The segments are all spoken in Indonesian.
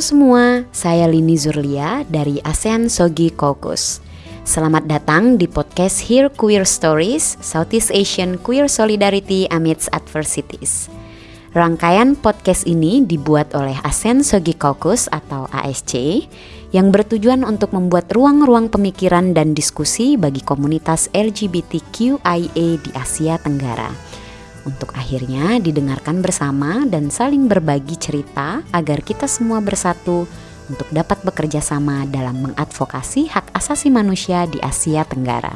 Semua, saya Lini Zurlia dari ASEAN Sogi Caucus. Selamat datang di podcast Hear Queer Stories, Southeast Asian Queer Solidarity Amidst Adversities. Rangkaian podcast ini dibuat oleh ASEAN Sogi Caucus atau ASC yang bertujuan untuk membuat ruang-ruang pemikiran dan diskusi bagi komunitas LGBTQIA di Asia Tenggara untuk akhirnya didengarkan bersama dan saling berbagi cerita agar kita semua bersatu untuk dapat bekerja sama dalam mengadvokasi hak asasi manusia di Asia Tenggara.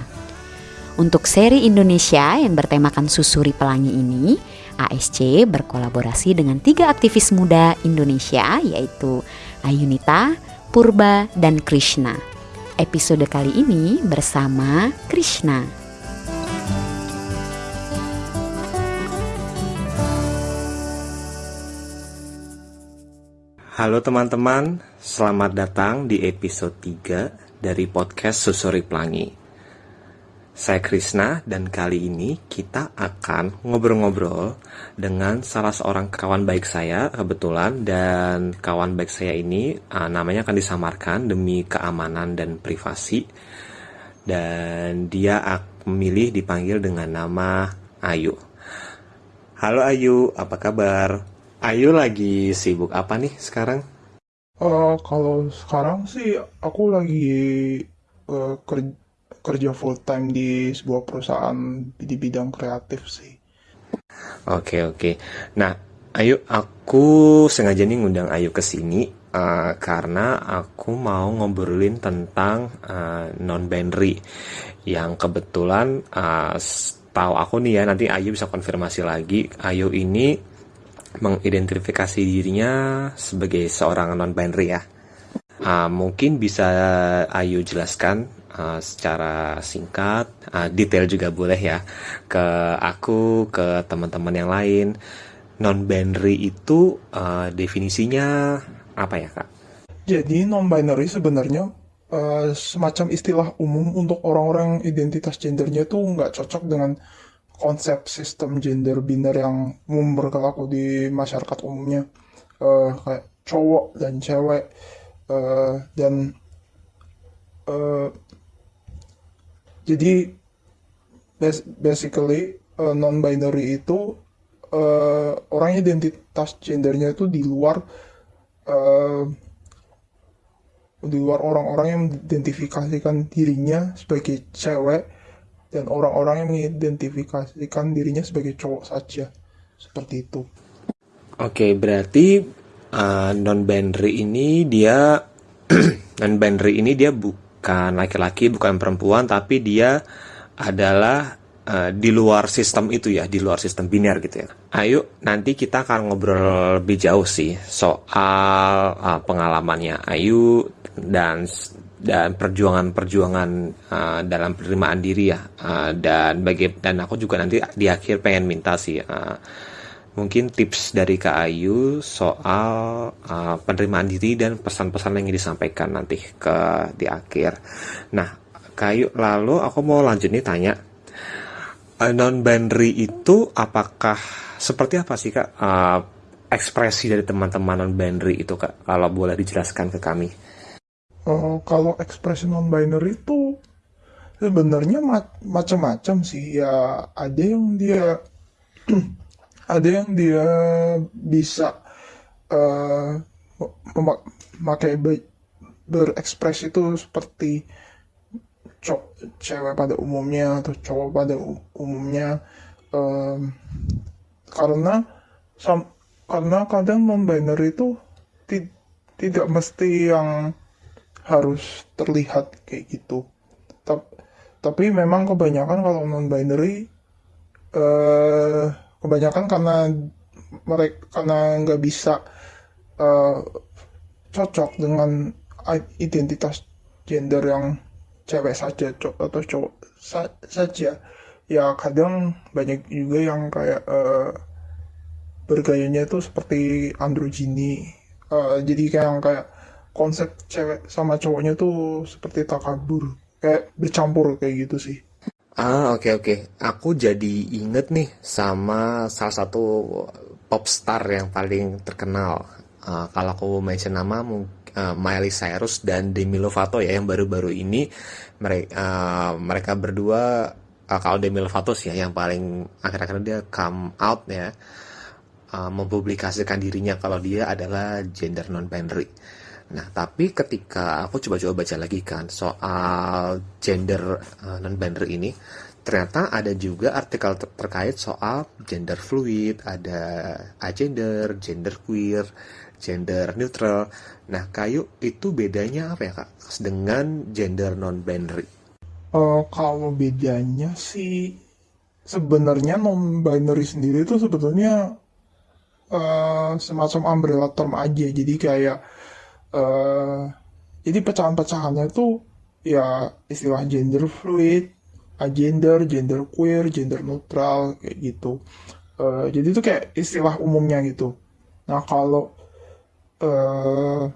Untuk seri Indonesia yang bertemakan Susuri Pelangi ini, ASC berkolaborasi dengan tiga aktivis muda Indonesia yaitu Ayunita, Purba, dan Krishna. Episode kali ini bersama Krishna. Halo teman-teman, selamat datang di episode 3 dari podcast Susuri Pelangi. Saya Krisna dan kali ini kita akan ngobrol-ngobrol dengan salah seorang kawan baik saya kebetulan dan kawan baik saya ini uh, namanya akan disamarkan demi keamanan dan privasi dan dia memilih dipanggil dengan nama Ayu. Halo Ayu, apa kabar? Ayu lagi sibuk apa nih sekarang? Uh, kalau sekarang sih aku lagi uh, kerja, kerja full time di sebuah perusahaan di bidang kreatif sih. Oke oke. Nah, Ayu, aku sengaja nih ngundang Ayu ke sini uh, karena aku mau ngobrolin tentang uh, non-binary yang kebetulan uh, tahu aku nih ya nanti Ayu bisa konfirmasi lagi. Ayu ini mengidentifikasi dirinya sebagai seorang non-binary ya. Uh, mungkin bisa Ayu jelaskan uh, secara singkat, uh, detail juga boleh ya, ke aku, ke teman-teman yang lain. Non-binary itu uh, definisinya apa ya kak? Jadi non-binary sebenarnya uh, semacam istilah umum untuk orang-orang identitas gendernya itu nggak cocok dengan konsep sistem gender biner yang umum berlaku di masyarakat umumnya. Uh, kayak cowok dan cewek. Uh, dan uh, jadi basically uh, non binary itu uh, orang identitas gendernya itu di luar uh, di luar orang-orang yang mengidentifikasikan dirinya sebagai cewek dan orang-orang yang mengidentifikasikan dirinya sebagai cowok saja seperti itu. Oke, berarti uh, eh, non binary ini dia non binary ini dia bukan laki-laki, bukan perempuan, tapi dia adalah uh, di luar sistem itu ya, di luar sistem biner gitu ya. Ayo nanti kita akan ngobrol lebih jauh sih soal uh, pengalamannya Ayu dan dan perjuangan-perjuangan uh, dalam penerimaan diri ya uh, dan bagi dan aku juga nanti di akhir pengen minta sih uh, mungkin tips dari Kak Ayu soal uh, penerimaan diri dan pesan-pesan yang ingin disampaikan nanti ke di akhir. Nah, Kak Ayu lalu aku mau lanjut nih tanya uh, non binary itu apakah seperti apa sih Kak uh, ekspresi dari teman-teman non binary itu Kak kalau boleh dijelaskan ke kami? Uh, kalau ekspresi non binary itu sebenarnya ma macam-macam sih. Ya ada yang dia ada yang dia bisa uh, memakai berekspresi itu seperti cewek pada umumnya atau cowok pada umumnya. Um, karena karena kadang non binary itu tidak mesti yang harus terlihat kayak gitu. Tapi memang kebanyakan kalau non binary uh, eh, kebanyakan karena mereka karena nggak bisa uh, cocok dengan identitas gender yang cewek saja atau cowok sa saja. Ya kadang banyak juga yang kayak uh, bergayanya itu seperti androgini uh, jadi kayak kayak konsep cewek sama cowoknya tuh seperti takabur kayak bercampur kayak gitu sih ah oke okay, oke okay. aku jadi inget nih sama salah satu pop star yang paling terkenal uh, kalau aku mention nama uh, Miley Cyrus dan Demi Lovato ya yang baru-baru ini mereka uh, mereka berdua uh, kalau Demi Lovato sih ya yang paling akhir-akhir dia come out ya uh, mempublikasikan dirinya kalau dia adalah gender non binary. Nah, tapi ketika aku coba-coba baca lagi kan soal gender uh, non binary ini, ternyata ada juga artikel ter terkait soal gender fluid, ada agender, gender queer, gender neutral. Nah, kayu itu bedanya apa ya kak dengan gender non binary? Uh, kalau bedanya sih sebenarnya non binary sendiri itu sebetulnya uh, semacam umbrella term aja. Jadi kayak uh, jadi pecahan-pecahannya itu ya istilah gender fluid, agender, gender queer, gender neutral kayak gitu. Uh, jadi itu kayak istilah umumnya gitu. Nah kalau uh,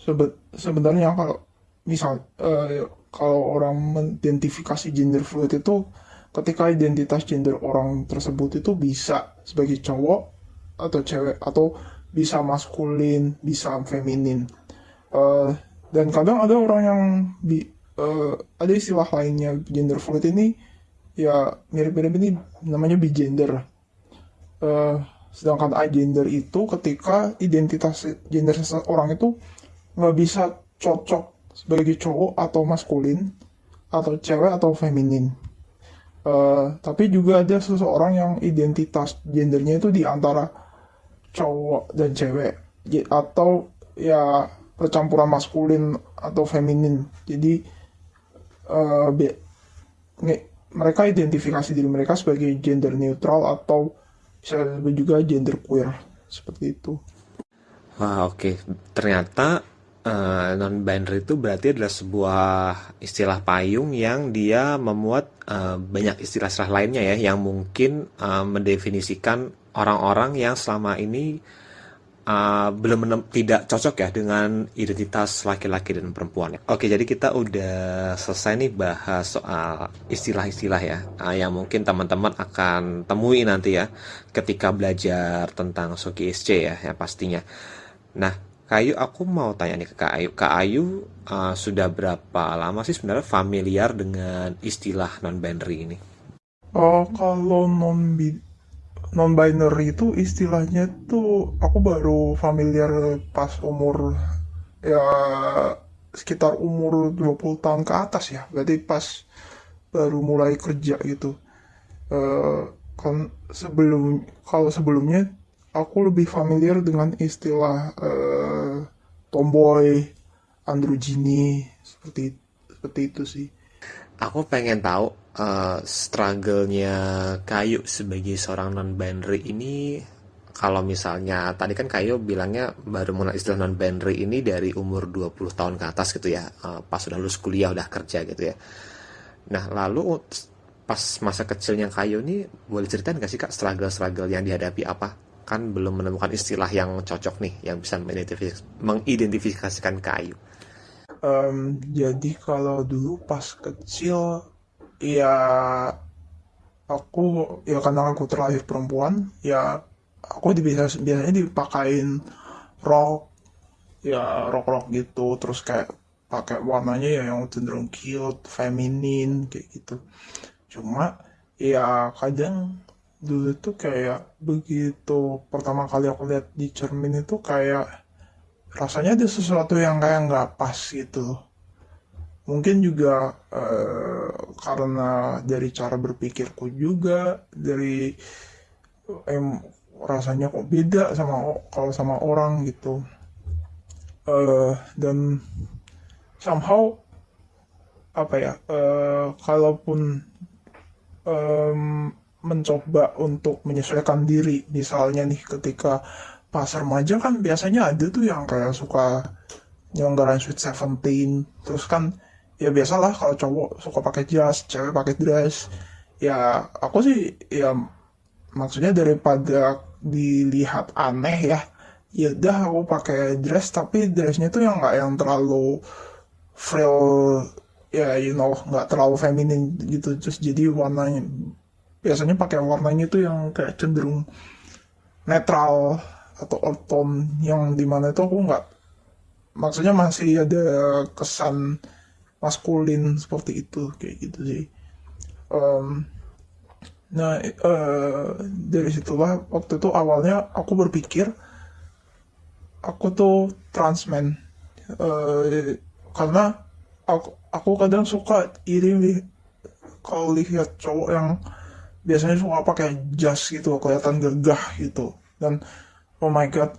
sebe sebenarnya kalau misal uh, kalau orang mengidentifikasi gender fluid itu ketika identitas gender orang tersebut itu bisa sebagai cowok atau cewek atau bisa maskulin, bisa feminin. Uh, dan kadang ada orang yang bi uh, ada istilah lainnya gender fluid ini ya mirip-mirip ini namanya bigender uh, sedangkan agender itu ketika identitas gender seseorang itu nggak bisa cocok sebagai cowok atau maskulin atau cewek atau feminin uh, tapi juga ada seseorang yang identitas gendernya itu di antara cowok dan cewek atau ya percampuran maskulin atau feminin jadi uh, mereka identifikasi diri mereka sebagai gender neutral atau bisa juga gender queer seperti itu. Wah oke okay. ternyata uh, non binary itu berarti adalah sebuah istilah payung yang dia memuat uh, banyak istilah-istilah lainnya ya yang mungkin uh, mendefinisikan orang-orang yang selama ini uh, belum menem, tidak cocok ya dengan identitas laki-laki dan perempuan. Oke, jadi kita udah selesai nih bahas soal istilah-istilah ya, uh, yang mungkin teman-teman akan temui nanti ya ketika belajar tentang Soki SC ya, ya pastinya. Nah, Kayu, aku mau tanya nih ke Kak Ayu. Kak Ayu uh, sudah berapa lama sih sebenarnya familiar dengan istilah non-binary ini? Oh, kalau non non binary itu istilahnya tuh aku baru familiar pas umur ya sekitar umur 20 tahun ke atas ya berarti pas baru mulai kerja gitu uh, kan sebelum kalau sebelumnya aku lebih familiar dengan istilah uh, tomboy androgyny seperti seperti itu sih. Aku pengen tahu uh, struggle-nya Kayu sebagai seorang non-binary ini kalau misalnya tadi kan Kayu bilangnya baru mengenal istilah non-binary ini dari umur 20 tahun ke atas gitu ya uh, pas sudah lulus kuliah udah kerja gitu ya. Nah lalu pas masa kecilnya Kayu ini boleh ceritain gak sih kak struggle-struggle yang dihadapi apa kan belum menemukan istilah yang cocok nih yang bisa mengidentifikasikan Kayu um, jadi kalau dulu pas kecil ya aku ya karena aku terlahir perempuan ya aku biasa biasanya dipakein rok ya rok rok gitu terus kayak pakai warnanya ya yang cenderung cute feminin kayak gitu. Cuma ya kadang dulu tuh kayak begitu pertama kali aku lihat di cermin itu kayak rasanya ada sesuatu yang kayak nggak pas gitu mungkin juga uh, karena dari cara berpikirku juga dari em rasanya kok beda sama kalau sama orang gitu. Uh, dan somehow apa ya uh, kalaupun um, mencoba untuk menyesuaikan diri. Misalnya nih ketika pas remaja kan biasanya ada tuh yang kayak suka nyelenggarain sweet seventeen. Terus kan ya biasalah kalau cowok suka pakai jas cewek pakai dress. Ya aku sih ya maksudnya daripada dilihat aneh ya ya udah aku pakai dress. Tapi dressnya tuh yang nggak yang terlalu frill ya you know nggak terlalu feminin gitu. Terus jadi warnanya biasanya pakai warnanya tuh yang kayak cenderung netral atau earth tone yang di mana itu aku nggak maksudnya masih ada kesan maskulin seperti itu kayak gitu sih. Um, nah uh, dari situlah waktu itu awalnya aku berpikir aku tuh transman uh, karena aku, aku kadang suka iri kalau lihat cowok yang biasanya suka pakai jas gitu kelihatan gagah gitu. Dan oh my god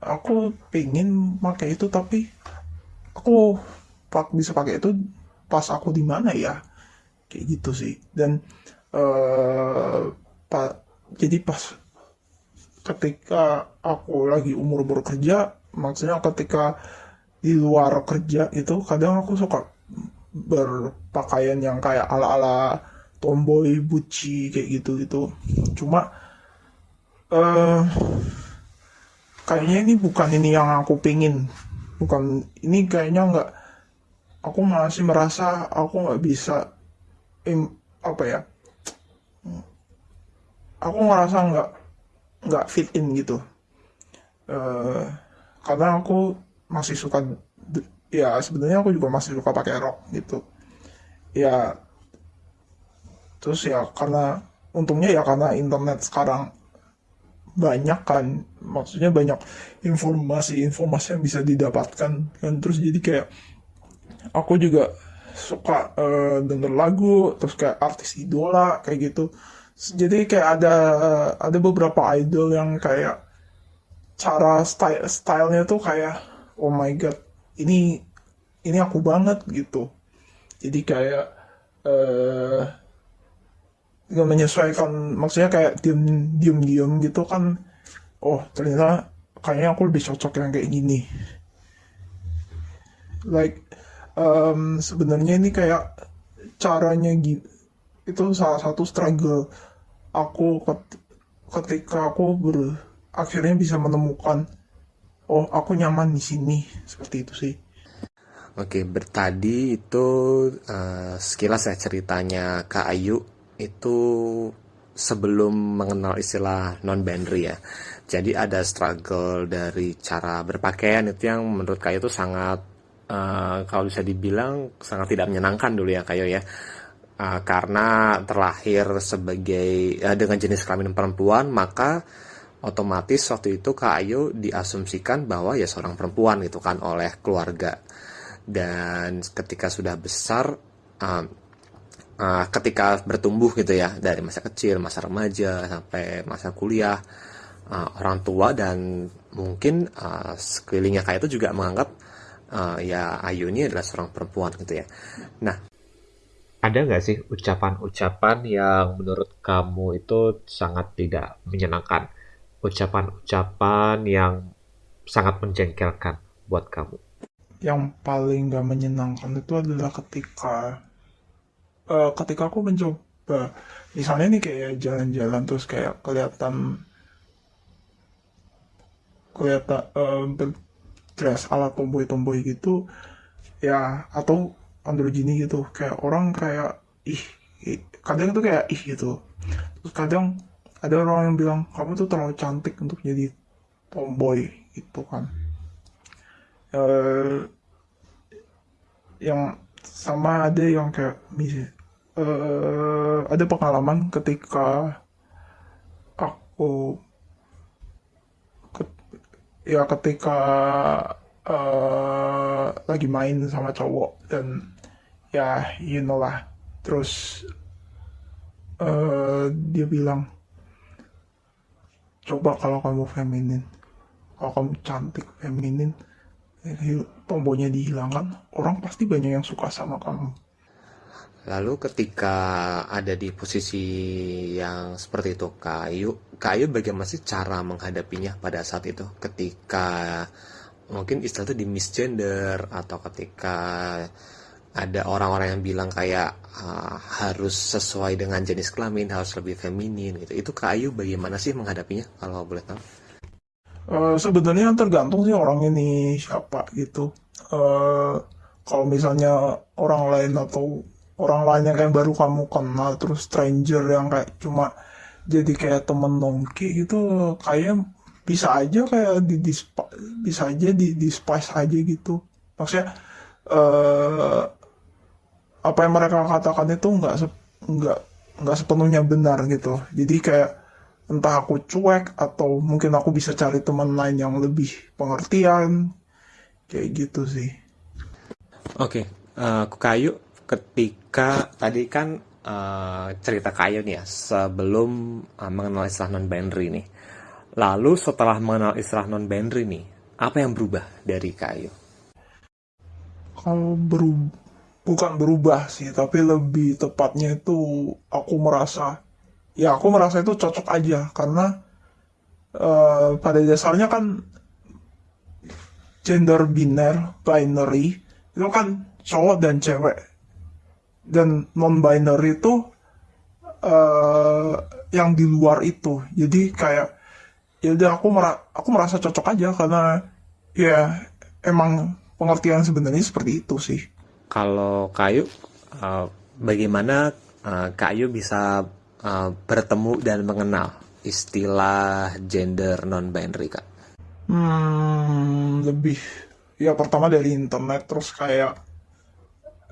aku pengen pakai itu tapi aku pak bisa pakai itu pas aku di mana ya? Kayak gitu sih. Dan uh, pa, jadi pas ketika aku lagi umur bekerja maksudnya ketika di luar kerja itu kadang aku suka berpakaian yang kayak ala-ala tomboy buci kayak gitu gitu cuma uh, kayaknya ini bukan ini yang aku pingin. Bukan ini kayaknya nggak aku masih merasa aku nggak bisa im, apa ya aku ngerasa nggak nggak fit in gitu. Uh, karena aku masih suka ya sebenarnya aku juga masih suka pakai rok gitu. Ya terus ya karena untungnya ya karena internet sekarang banyak kan. Maksudnya banyak informasi-informasi yang bisa didapatkan kan. Terus jadi kayak aku juga suka uh, denger lagu terus kayak artis idola kayak gitu. Jadi kayak ada ada beberapa idol yang kayak cara style stylenya tuh kayak oh my god ini ini aku banget gitu. Jadi kayak uh, menyesuaikan. Maksudnya kayak diem diem diem gitu kan oh ternyata kayaknya aku lebih cocok yang kayak gini. Like um, sebenarnya ini kayak caranya gitu itu salah satu struggle aku ketika aku ber akhirnya bisa menemukan oh aku nyaman di sini. Seperti itu sih. Oke, bertadi itu uh, sekilas ya ceritanya Kak Ayu itu sebelum mengenal istilah non-binary ya. Jadi ada struggle dari cara berpakaian itu yang menurut Kak Ayu itu sangat uh, kalau bisa dibilang sangat tidak menyenangkan dulu ya kayo ya uh, karena terlahir sebagai uh, dengan jenis kelamin perempuan maka otomatis waktu itu Kak Ayu diasumsikan bahwa ya seorang perempuan gitu kan oleh keluarga dan ketika sudah besar uh, uh, ketika bertumbuh gitu ya dari masa kecil masa remaja sampai masa kuliah uh, orang tua dan mungkin uh, sekelilingnya kayak itu juga menganggap uh, ya Ayu ini adalah seorang perempuan gitu ya. Nah, ada nggak sih ucapan-ucapan yang menurut kamu itu sangat tidak menyenangkan? Ucapan-ucapan yang sangat menjengkelkan buat kamu? Yang paling nggak menyenangkan itu adalah ketika uh, ketika aku mencoba misalnya nih kayak jalan-jalan terus kayak kelihatan kelihatan uh, dress ala tomboy-tomboy gitu ya atau androgyny gitu. Kayak orang kayak ih, kadang tuh kayak ih gitu. Terus kadang ada orang yang bilang kamu tuh terlalu cantik untuk jadi tomboy gitu kan. Uh, yang sama ada yang kayak uh, ada pengalaman ketika aku ya ketika uh, lagi main sama cowok dan ya you know lah. Terus uh, dia bilang coba kalau kamu feminin kalau kamu cantik feminin tombonya dihilangkan orang pasti banyak yang suka sama kamu Lalu ketika ada di posisi yang seperti itu Kayu, Kayu bagaimana sih cara menghadapinya pada saat itu ketika mungkin istilah itu di misgender atau ketika ada orang-orang yang bilang kayak uh, harus sesuai dengan jenis kelamin harus lebih feminin gitu itu Kayu bagaimana sih menghadapinya kalau boleh tahu? Uh, sebenarnya tergantung sih orang ini siapa gitu. Uh, kalau misalnya orang lain atau orang lain yang kayak baru kamu kenal terus stranger yang kayak cuma jadi kayak temen nongki gitu kayak bisa aja kayak di, di bisa aja di, di spice aja gitu. Maksudnya uh, apa yang mereka katakan itu nggak nggak nggak sepenuhnya benar gitu. Jadi kayak entah aku cuek atau mungkin aku bisa cari teman lain yang lebih pengertian kayak gitu sih. Oke okay. uh, eh, kayu ketika tadi kan uh, cerita kayu nih ya sebelum uh, mengenal istilah non binary nih lalu setelah mengenal istilah non binary nih apa yang berubah dari kayu kalau berubah bukan berubah sih tapi lebih tepatnya itu aku merasa ya aku merasa itu cocok aja. Karena uh, pada dasarnya kan gender biner binary itu kan cowok dan cewek dan non binary itu uh, yang di luar itu jadi kayak ya udah aku mera aku merasa cocok aja karena ya emang pengertian sebenarnya seperti itu sih kalau kayu uh, bagaimana uh, kayu bisa uh, bertemu dan mengenal istilah gender non binary kak? Hmm, lebih ya pertama dari internet terus kayak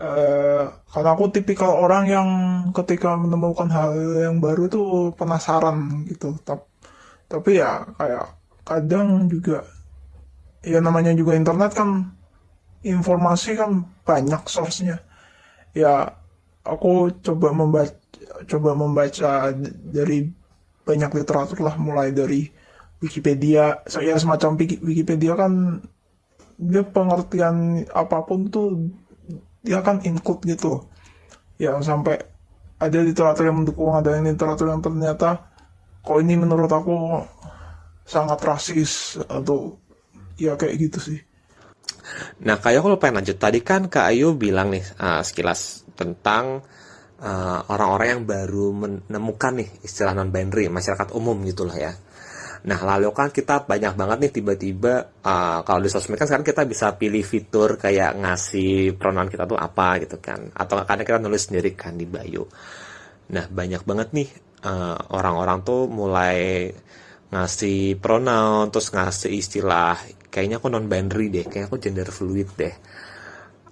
uh, karena aku tipikal orang yang ketika menemukan hal yang baru itu penasaran gitu. Tapi, tapi ya kayak kadang juga ya namanya juga internet kan informasi kan banyak source-nya. Ya aku coba membaca coba membaca dari banyak literatur lah mulai dari Wikipedia saya semacam Wikipedia kan dia pengertian apa pun tuh dia kan include gitu. Ya sampai ada literatur yang mendukung ada yang literatur yang ternyata kok ini menurut aku sangat rasis atau ya kayak gitu sih. Nah kayak aku lupa lanjut. Tadi kan Kak Ayu bilang nih uh, sekilas tentang Eh, orang-orang uh, yang baru menemukan nih istilah non binary masyarakat umum gitulah ya. Nah lalu kan kita banyak banget nih tiba-tiba uh, kalau di sosmed kan sekarang kita bisa pilih fitur kayak ngasih pronoun kita tuh apa gitu kan atau kadang kita nulis sendiri kan di bio. Nah banyak banget nih uh, orang-orang tuh mulai ngasih pronoun terus ngasih istilah kayaknya aku non binary deh kayaknya aku gender fluid deh.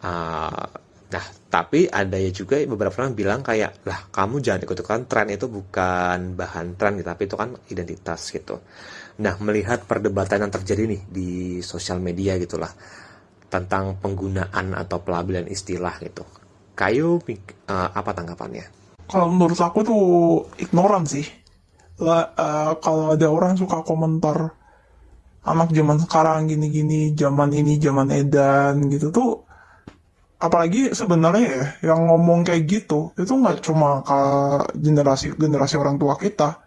Uh, Nah, tapi ada ya juga beberapa orang bilang kayak, lah kamu jangan ikut-ikutan tren itu bukan bahan tren gitu, tapi itu kan identitas gitu. Nah, melihat perdebatan yang terjadi nih di sosial media gitulah tentang penggunaan atau pelabelan istilah gitu. Kayu uh, apa tanggapannya? Kalau menurut aku tuh ignoran sih. Lah, uh, kalau ada orang suka komentar anak zaman sekarang gini-gini, zaman ini zaman edan gitu tuh apalagi sebenarnya ya yang ngomong kayak gitu itu nggak cuma ke generasi generasi orang tua kita.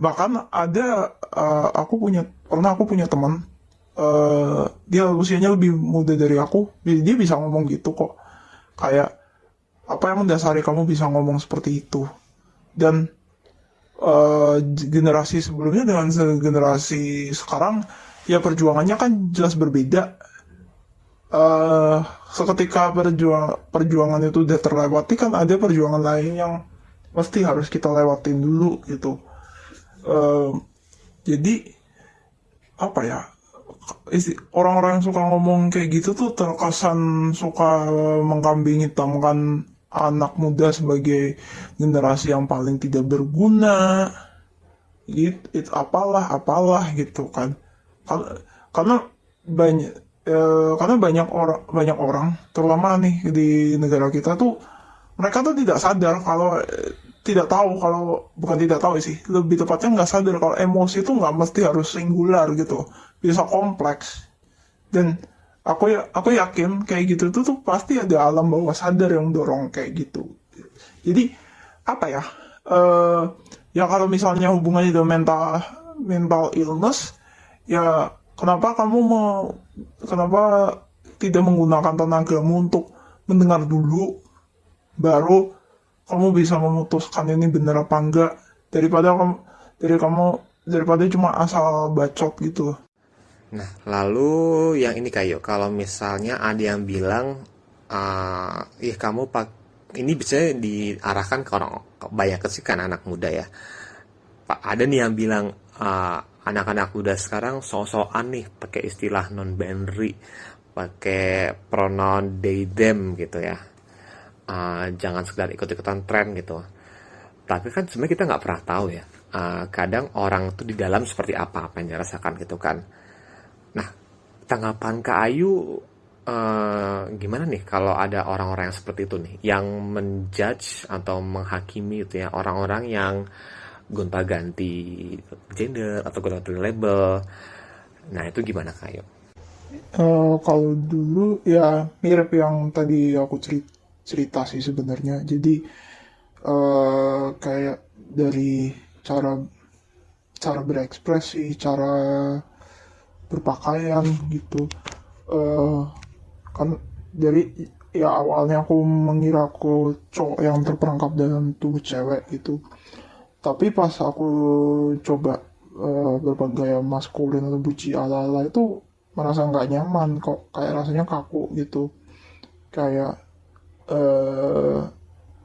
Bahkan ada uh, aku punya pernah aku punya teman uh, dia usianya lebih muda dari aku dia bisa ngomong gitu kok. Kayak apa yang mendasari kamu bisa ngomong seperti itu? Dan uh, generasi sebelumnya dengan generasi sekarang ya perjuangannya kan jelas berbeda uh, seketika perjuang perjuangan itu udah terlewati kan ada perjuangan lain yang mesti harus kita lewatin dulu gitu. Uh, jadi apa ya orang-orang yang suka ngomong kayak gitu tuh terkesan suka mengkambing hitamkan anak muda sebagai generasi yang paling tidak berguna. Gitu it, apalah apalah gitu kan. Karena banyak ya, karena banyak orang banyak orang terutama nih di negara kita tuh mereka tuh tidak sadar kalau eh, tidak tahu kalau bukan tidak tahu sih lebih tepatnya nggak sadar kalau emosi itu nggak mesti harus singular gitu bisa kompleks. Dan aku ya aku yakin kayak gitu tuh tuh pasti ada alam bawah sadar yang dorong kayak gitu. Jadi apa ya uh, ya kalau misalnya hubungannya dengan mental mental illness ya kenapa kamu mau kenapa tidak menggunakan tenagamu untuk mendengar dulu baru kamu bisa memutuskan ini benar apa enggak? Daripada kamu dari kamu daripada cuma asal bacot gitu. Nah lalu yang ini kayak kalau misalnya ada yang bilang uh, ih kamu pak ini bisa diarahkan ke orang banyak sih kan anak muda ya. Pak ada nih yang bilang uh, anak-anak muda sekarang so-soan nih pakai istilah non binary pakai pronoun they them gitu ya. Uh, jangan sekedar ikut-ikutan tren gitu. Tapi kan sebenarnya kita nggak pernah tahu ya uh, kadang orang tuh di dalam seperti apa apa yang dirasakan gitu kan. Nah tanggapan Kak Ayu uh, gimana nih kalau ada orang-orang yang seperti itu nih yang menjudge atau menghakimi itu ya orang-orang yang gonta-ganti gender atau gonta-ganti label. Nah itu gimana Kak Ayu? Uh, kalau dulu ya mirip yang tadi aku cerita, cerita sih sebenarnya. Jadi uh, kayak dari cara cara berekspresi cara berpakaian gitu. Uh, kan dari ya awalnya aku mengira aku cowok yang terperangkap dalam tubuh cewek gitu tapi pas aku coba uh, berbagai maskulin atau buci ala-ala itu merasa nggak nyaman kok. Kayak rasanya kaku gitu. Kayak uh,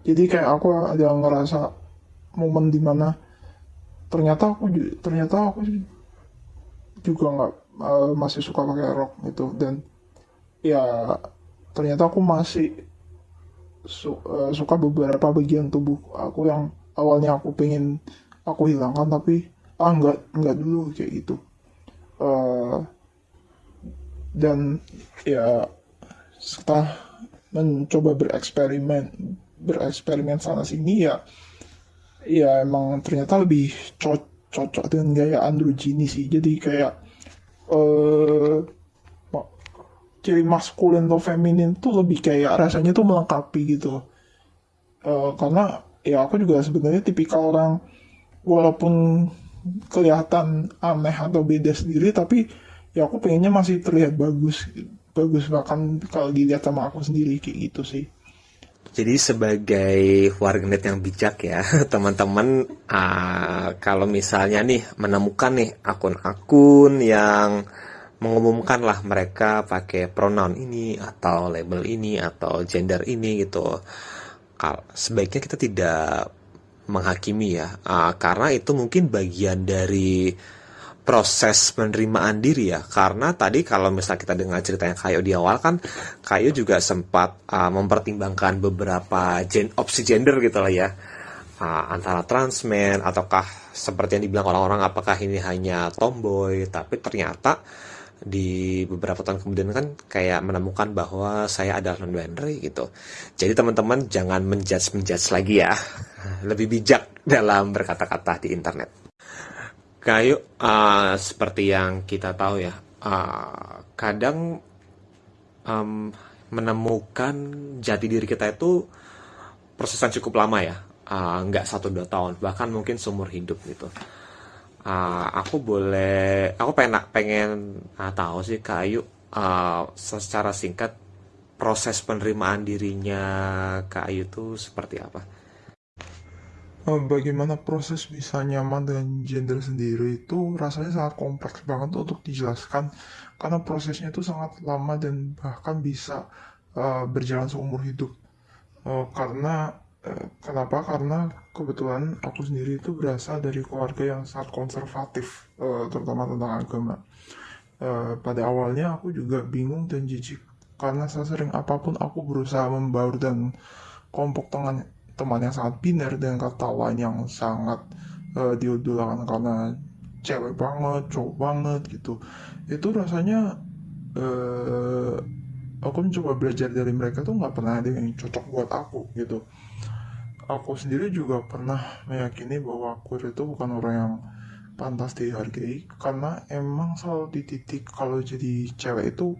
jadi kayak aku ada ngerasa momen di mana ternyata aku ternyata aku juga nggak uh, masih suka pakai rok gitu. Dan ya ternyata aku masih su uh, suka beberapa bagian tubuh aku yang awalnya aku pengen aku hilangkan tapi ah nggak nggak dulu kayak gitu. Uh, dan ya setelah mencoba bereksperimen bereksperimen sana sini ya ya emang ternyata lebih co cocok dengan gaya androgini sih. Jadi kayak uh, ciri maskulin atau feminin tuh lebih kayak rasanya tuh melengkapi gitu. Uh, karena ya aku juga sebenarnya tipikal orang walaupun kelihatan aneh atau beda sendiri tapi ya aku pengennya masih terlihat bagus bagus bahkan kalau dilihat sama aku sendiri kayak gitu sih. Jadi sebagai warganet yang bijak ya, teman-teman uh, kalau misalnya nih menemukan nih akun-akun yang mengumumkan lah mereka pakai pronoun ini atau label ini atau gender ini gitu, sebaiknya kita tidak menghakimi ya, uh, karena itu mungkin bagian dari proses penerimaan diri ya. Karena tadi kalau misalnya kita dengar ceritanya Kayo di awal kan Kayo juga sempat uh, mempertimbangkan beberapa gen opsi gender gitu lah ya. Uh, antara transmen ataukah seperti yang dibilang orang-orang apakah ini hanya tomboy tapi ternyata di beberapa tahun kemudian kan kayak menemukan bahwa saya adalah non binary gitu. Jadi teman-teman jangan menjudge menjudge lagi ya. Lebih bijak dalam berkata-kata di internet. Kayu uh, seperti yang kita tahu ya, uh, kadang um, menemukan jati diri kita itu proses yang cukup lama ya, uh, nggak satu dua tahun, bahkan mungkin seumur hidup gitu. Uh, aku boleh, aku pengen pengen uh, tahu sih Kayu uh, secara singkat proses penerimaan dirinya Kayu itu seperti apa? Eh, bagaimana proses bisa nyaman dengan gender sendiri itu rasanya sangat kompleks banget untuk dijelaskan karena prosesnya itu sangat lama dan bahkan bisa uh, berjalan seumur hidup uh, karena kenapa karena kebetulan aku sendiri itu berasal dari keluarga yang sangat konservatif uh, terutama tentang agama uh, pada awalnya aku juga bingung dan jijik karena sesering apa pun aku berusaha membaur dan kelompok tengah teman yang sangat biner dengan kata lain yang sangat uh, diudulakan karena cewek banget, cowok banget gitu. Itu rasanya uh, aku mencoba belajar dari mereka tuh nggak pernah ada yang cocok buat aku gitu. Aku sendiri juga pernah meyakini bahwa aku itu bukan orang yang pantas dihargai karena emang selalu di titik kalau jadi cewek itu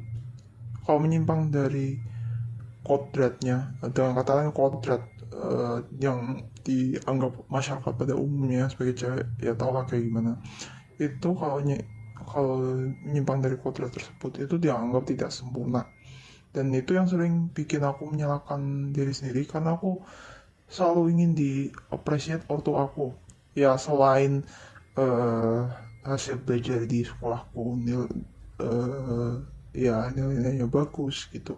kalau menyimpang dari kodratnya dengan kata lain kodrat uh, yang dianggap masyarakat pada umumnya sebagai cewek ya tau lah kayak gimana. Itu kalau kalau menyimpang dari kodrat tersebut itu dianggap tidak sempurna. Dan itu yang sering bikin aku menyalahkan diri sendiri karena aku selalu ingin di appreciate waktu aku. Ya selain uh, hasil belajar di sekolahku nil uh, ya nilainya bagus gitu.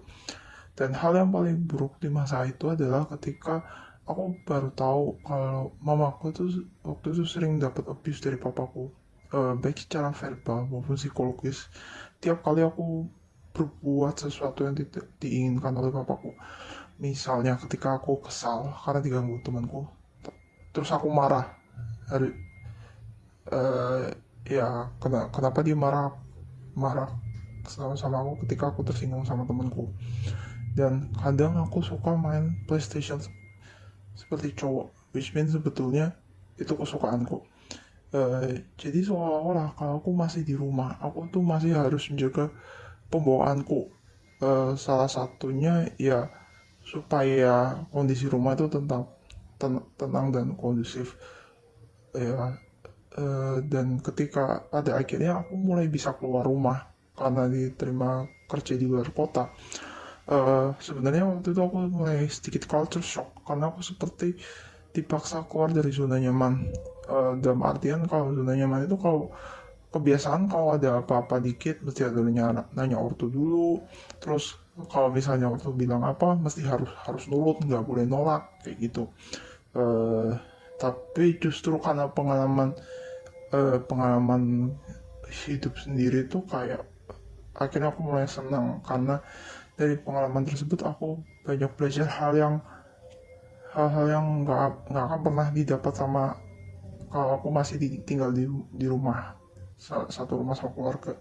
Dan hal yang paling buruk di masa itu adalah ketika aku baru tahu kalau mamaku tuh waktu itu sering dapat abuse dari papaku eh, baik secara verbal maupun psikologis. Tiap kali aku berbuat sesuatu yang tidak diinginkan oleh papaku misalnya ketika aku kesal karena diganggu temanku terus aku marah. Hari eh, ya kena, kenapa dia marah marah sama sama aku ketika aku tersinggung sama temanku? Dan kadang aku suka main PlayStation seperti cowok which means sebetulnya itu kesukaanku. Eh, jadi seolah-olah kalau aku masih di rumah aku tuh masih harus menjaga pembawaanku. Eh, salah satunya ya supaya kondisi rumah itu tentang ten- tenang dan kondusif. Ya eh, dan ketika pada akhirnya aku mulai bisa keluar rumah karena diterima kerja di luar kota. Eh, sebenarnya waktu itu aku mulai sedikit culture shock karena aku seperti dipaksa keluar dari zona nyaman. Eh, dalam artian kalau zona nyaman itu kalau kebiasaan kalau ada apa-apa dikit mesti ada nanya, nanya ortu dulu terus kalau misalnya ortu bilang apa mesti harus harus nurut nggak boleh nolak kayak gitu. Eh, tapi justru karena pengalaman eh, pengalaman hidup sendiri tuh kayak akhirnya aku mulai senang. Karena dari pengalaman tersebut aku banyak belajar hal yang hal-hal yang nggak nggak akan pernah didapat sama kalau aku masih di- tinggal di di rumah sa- satu rumah sama keluarga.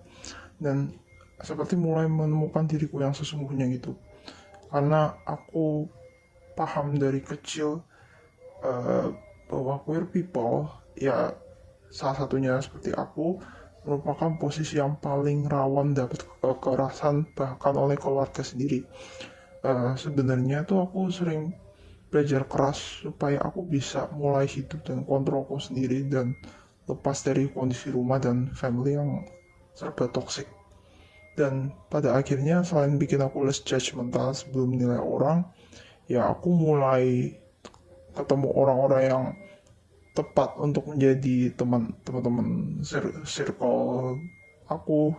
Dan seperti mulai menemukan diriku yang sesungguhnya gitu. Karena aku paham dari kecil eh, bahwa queer people ya salah satunya seperti aku merupakan posisi yang paling rawan dapat kekerasan bahkan oleh keluarga sendiri. Eh, sebenarnya tuh aku sering belajar keras supaya aku bisa mulai hidup dan kontrolku sendiri dan lepas dari kondisi rumah dan family yang serba toxic dan pada akhirnya selain bikin aku less judgmental sebelum menilai orang ya aku mulai ketemu orang-orang yang tepat untuk menjadi teman teman-teman cir- circle aku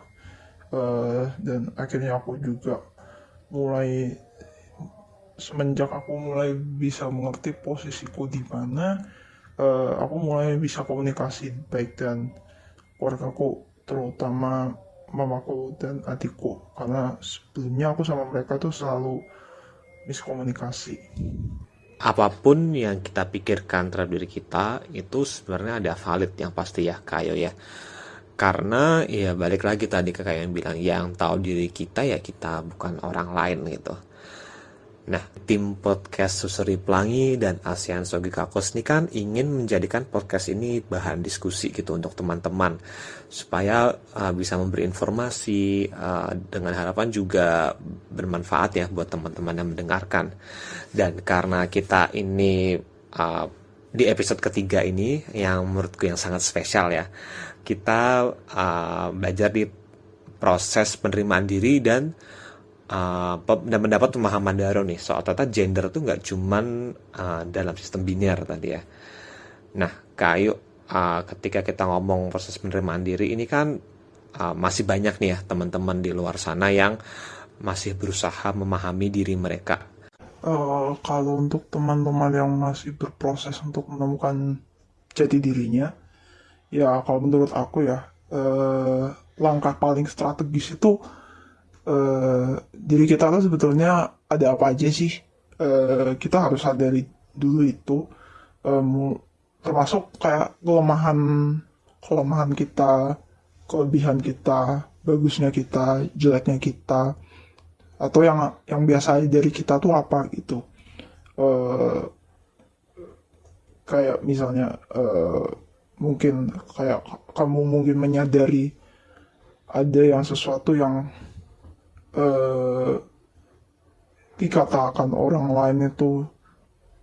eh, dan akhirnya aku juga mulai semenjak aku mulai bisa mengerti posisiku di mana eh, aku mulai bisa komunikasi baik dan keluargaku terutama mamaku dan adikku. Karena sebelumnya aku sama mereka tuh selalu miskomunikasi. Apa pun yang kita pikirkan terhadap diri kita itu sebenarnya ada valid yang pasti ya kayo ya. Karena ya balik lagi tadi ke kayak yang bilang yang tahu diri kita ya kita bukan orang lain gitu Nah, tim podcast Susuri Pelangi dan ASEAN Sogi Kakos ini kan ingin menjadikan podcast ini bahan diskusi gitu untuk teman-teman supaya uh, bisa memberi informasi uh, dengan harapan juga bermanfaat ya buat teman-teman yang mendengarkan. Dan karena kita ini uh, di episode ketiga ini yang menurutku yang sangat spesial ya, kita uh, belajar di proses penerimaan diri dan uh, mendapat pemahaman baru nih soal ternyata gender tuh nggak cuman uh, dalam sistem biner tadi ya. Nah, kayu uh, ketika kita ngomong proses penerimaan diri ini kan uh, masih banyak nih ya teman-teman di luar sana yang masih berusaha memahami diri mereka. Eh, kalau untuk teman-teman yang masih berproses untuk menemukan jati dirinya, ya kalau menurut aku ya eh, langkah paling strategis itu eh, diri kita tuh sebetulnya ada apa aja sih? Eh, kita harus sadari dulu itu, mu- termasuk kayak kelemahan kelemahan kita, kelebihan kita, bagusnya kita, jeleknya kita atau yang yang biasa dari kita tuh apa gitu Eh kayak misalnya eh, mungkin kayak kamu mungkin menyadari ada yang sesuatu yang eh, dikatakan orang lain itu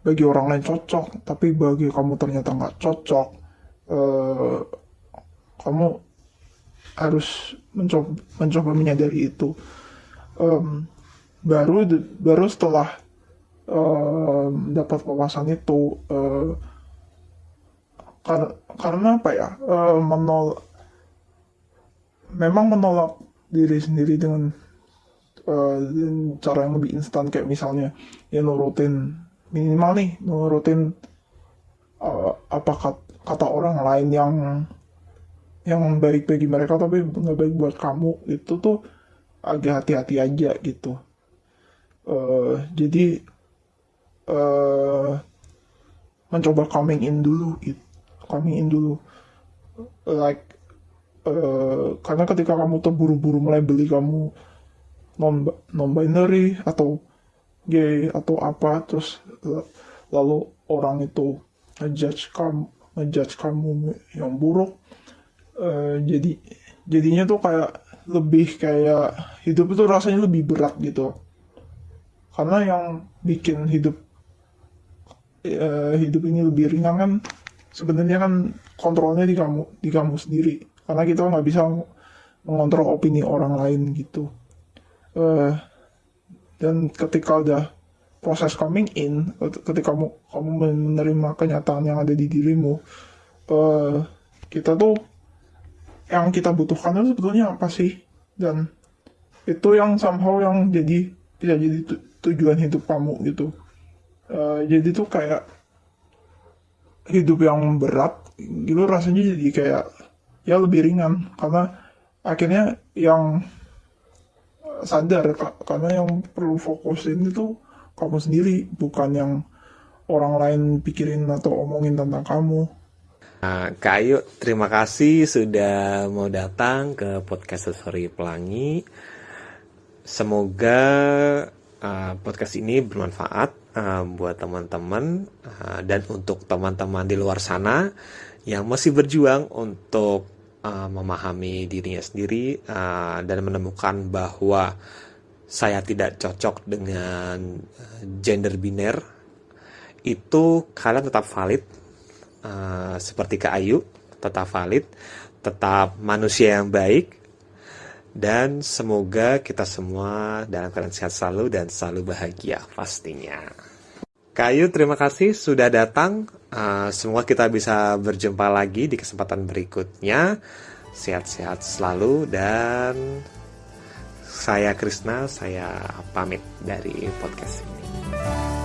bagi orang lain cocok tapi bagi kamu ternyata nggak cocok Eh, kamu harus mencoba mencoba menyadari itu. Em, baru baru setelah em, dapat wawasan itu eh, kar- karena apa ya? Eh, menol memang menolak diri sendiri dengan dengan cara yang lebih instan kayak misalnya ya nurutin minimal nih nurutin eh, apa kat- kata orang lain yang yang baik bagi mereka tapi nggak baik buat kamu. Itu tuh agak hati-hati aja gitu. Uh, jadi uh, mencoba coming in dulu gitu coming in dulu. Like uh, karena ketika kamu terburu-buru melabeli kamu non non binary atau gay atau apa terus lalu orang itu ngejudge kamu ngejudge kamu yang buruk. Uh, jadi jadinya tuh kayak lebih kayak hidup itu rasanya lebih berat gitu. Karena yang bikin hidup uh, hidup ini lebih ringan kan sebenarnya kan kontrolnya di kamu di kamu sendiri. Karena kita nggak bisa mengontrol opini orang lain gitu uh, dan ketika udah proses coming in ketika kamu kamu menerima kenyataan yang ada di dirimu uh, kita tuh yang kita butuhkan itu sebetulnya apa sih? Dan itu yang somehow yang jadi bisa jadi tujuan hidup kamu gitu. Uh, jadi tuh kayak hidup yang berat gitu rasanya jadi kayak ya lebih ringan. Karena akhirnya yang sadar karena yang perlu fokusin itu kamu sendiri bukan yang orang lain pikirin atau omongin tentang kamu. Nah, Kak Ayu, terima kasih sudah mau datang ke podcast Sorry Pelangi. Semoga uh, podcast ini bermanfaat uh, buat teman-teman uh, dan untuk teman-teman di luar sana yang masih berjuang untuk uh, memahami dirinya sendiri uh, dan menemukan bahwa saya tidak cocok dengan gender biner itu kalian tetap valid uh, seperti Kak Ayu tetap valid tetap manusia yang baik dan semoga kita semua dalam keadaan sehat selalu dan selalu bahagia pastinya. Kayu, terima kasih sudah datang. Uh, semoga kita bisa berjumpa lagi di kesempatan berikutnya. Sehat-sehat selalu dan saya Krisna, saya pamit dari podcast ini.